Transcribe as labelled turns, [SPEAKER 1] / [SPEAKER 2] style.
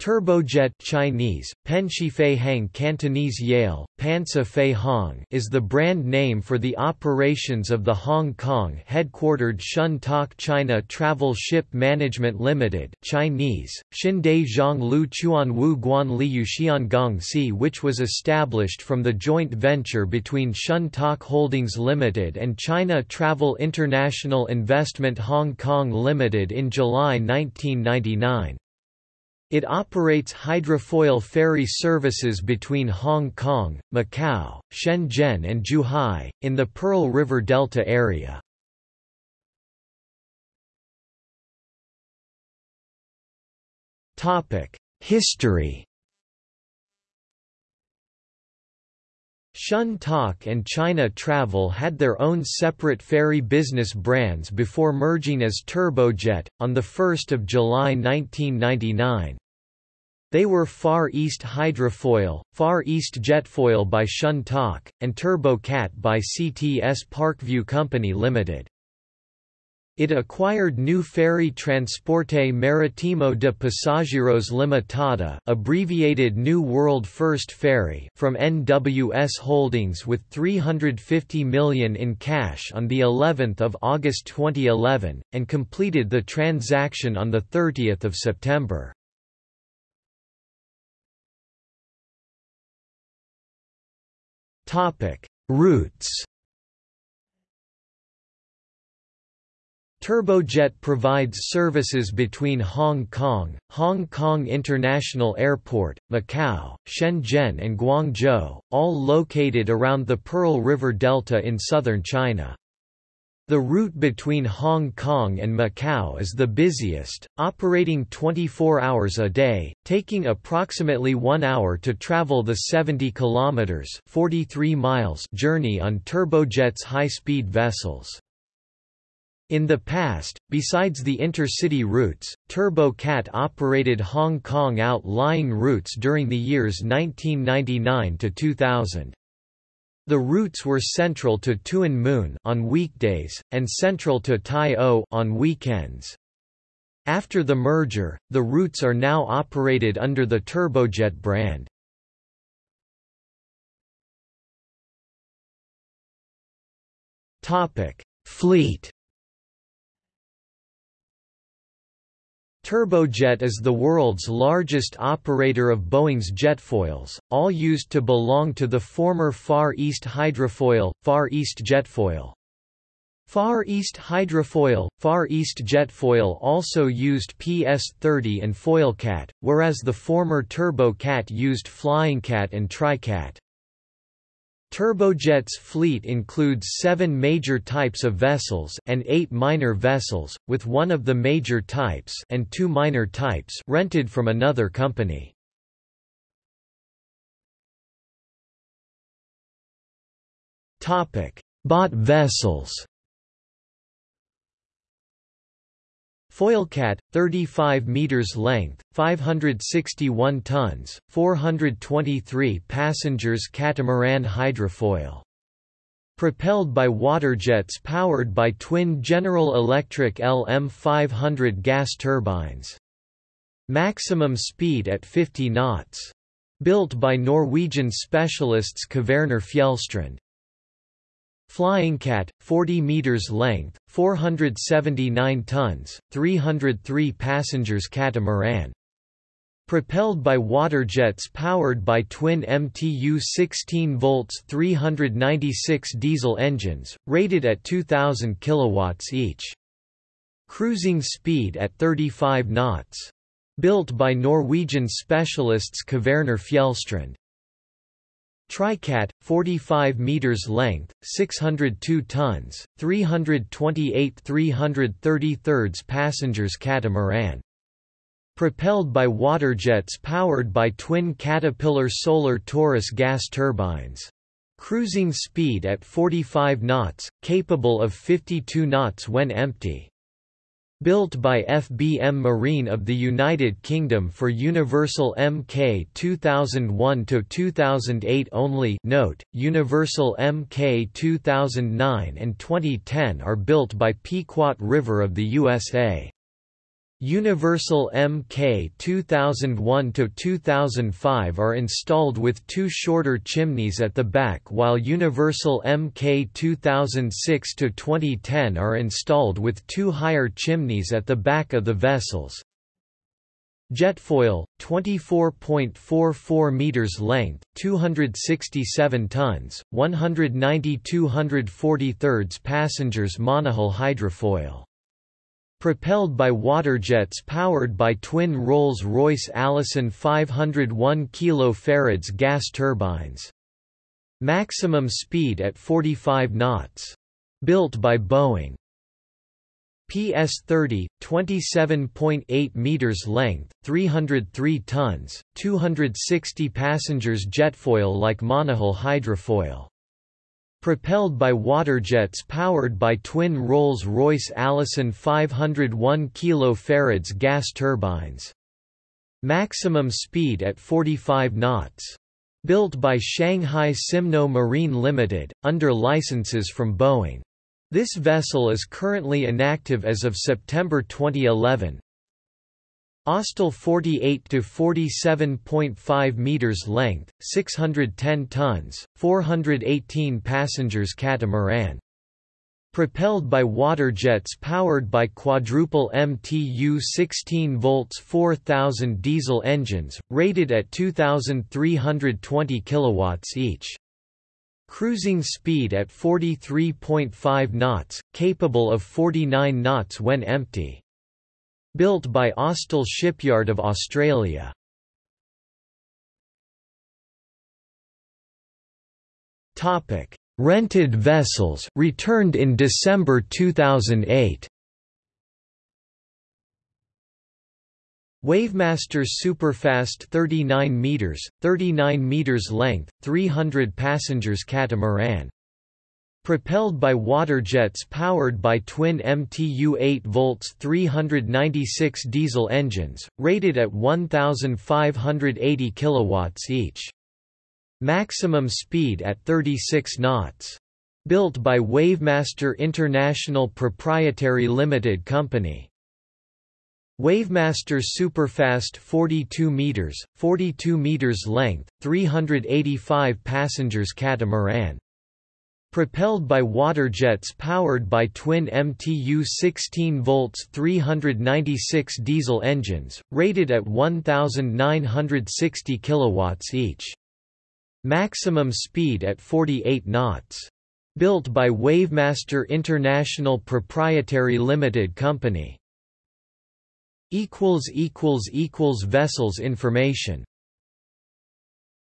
[SPEAKER 1] Turbojet Chinese, Penshifei Hang Cantonese Yale, Pansa Fei Hong is the brand name for the operations of the Hong Kong headquartered Shun Tak China Travel Ship Management Limited Chinese, Xindai Zhang Lu Chuan Wu Guan Liu Si which was established from the joint venture between Shun Tak Holdings Limited and China Travel International Investment Hong Kong Limited in July 1999. It operates hydrofoil ferry services between Hong Kong, Macau, Shenzhen and Zhuhai, in the Pearl River Delta area. History Shun Tak and China Travel had their own separate ferry business brands before merging as Turbojet, on 1 July 1999. They were Far East Hydrofoil, Far East Jetfoil by Shun Tak, and TurboCat by CTS Parkview Company Limited. It acquired New Ferry Transporte Maritimo de Pasajeros Limitada abbreviated New World First Ferry from NWS Holdings with 350 million in cash on the 11th of August 2011 and completed the transaction on the 30th of September. Topic: Routes. Turbojet provides services between Hong Kong, Hong Kong International Airport, Macau, Shenzhen and Guangzhou, all located around the Pearl River Delta in southern China. The route between Hong Kong and Macau is the busiest, operating 24 hours a day, taking approximately 1 hour to travel the 70 kilometers (43 miles) journey on turbojet's high-speed vessels. In the past, besides the intercity routes, TurboCat operated Hong Kong outlying routes during the years 1999 to 2000. The routes were central to Tuen Mun on weekdays, and central to Tai O on weekends. After the merger, the routes are now operated under the Turbojet brand. Fleet Turbojet is the world's largest operator of Boeing's jetfoils, all used to belong to the former Far East Hydrofoil, Far East Jetfoil. Far East Hydrofoil, Far East Jetfoil also used PS-30 and Foilcat, whereas the former Turbocat used Flyingcat and Tricat. Turbojet's fleet includes seven major types of vessels and eight minor vessels, with one of the major types and two minor types rented from another company. Bought vessels Foilcat, 35 meters length, 561 tons, 423 passengers catamaran hydrofoil. Propelled by waterjets powered by twin General Electric LM500 gas turbines. Maximum speed at 50 knots. Built by Norwegian specialists Kvaerner Fjellstrand. Flying Cat, 40 meters length, 479 tons, 303 passengers catamaran. Propelled by water jets powered by twin MTU 16 volts 396 diesel engines, rated at 2000 kilowatts each. Cruising speed at 35 knots. Built by Norwegian specialists Kvaerner Fjellstrand. Tricat, 45 meters length, 602 tons, 328 333 passengers catamaran. Propelled by waterjets powered by twin Caterpillar Solar Taurus gas turbines. Cruising speed at 45 knots, capable of 52 knots when empty. Built by FBM Marine of the United Kingdom for Universal Mk 2001-2008 only note, Universal Mk 2009 and 2010 are built by Pequot River of the USA. Universal Mk 2001-2005 are installed with two shorter chimneys at the back while Universal Mk 2006-2010 are installed with two higher chimneys at the back of the vessels. Jetfoil, 24.44 meters length, 267 tons, 190 243 passengers monohull hydrofoil propelled by water jets powered by twin Rolls-Royce Allison 501 kF gas turbines. Maximum speed at 45 knots. Built by Boeing. PS-30, 27.8 meters length, 303 tons, 260 passengers jetfoil like monohull hydrofoil propelled by waterjets powered by twin Rolls-Royce Allison 501 kF gas turbines. Maximum speed at 45 knots. Built by Shanghai Simno Marine Limited, under licenses from Boeing. This vessel is currently inactive as of September 2011. Austal 48 to 47.5 meters length, 610 tons, 418 passengers catamaran. Propelled by water jets powered by quadruple MTU 16 volts 4000 diesel engines, rated at 2320 kilowatts each. Cruising speed at 43.5 knots, capable of 49 knots when empty. Built by Austal Shipyard of Australia. Topic: Rented vessels returned in December 2008. Wavemaster Superfast 39 meters, 39 meters length, 300 passengers catamaran propelled by water jets powered by twin MTU 8 volts 396 diesel engines, rated at 1,580 kilowatts each. Maximum speed at 36 knots. Built by Wavemaster International Proprietary Limited Company. Wavemaster Superfast 42 meters, 42 meters length, 385 passengers catamaran propelled by water jets powered by twin MTU 16 volts 396 diesel engines, rated at 1,960 kilowatts each. Maximum speed at 48 knots. Built by Wavemaster International Proprietary Limited Company. Vessels information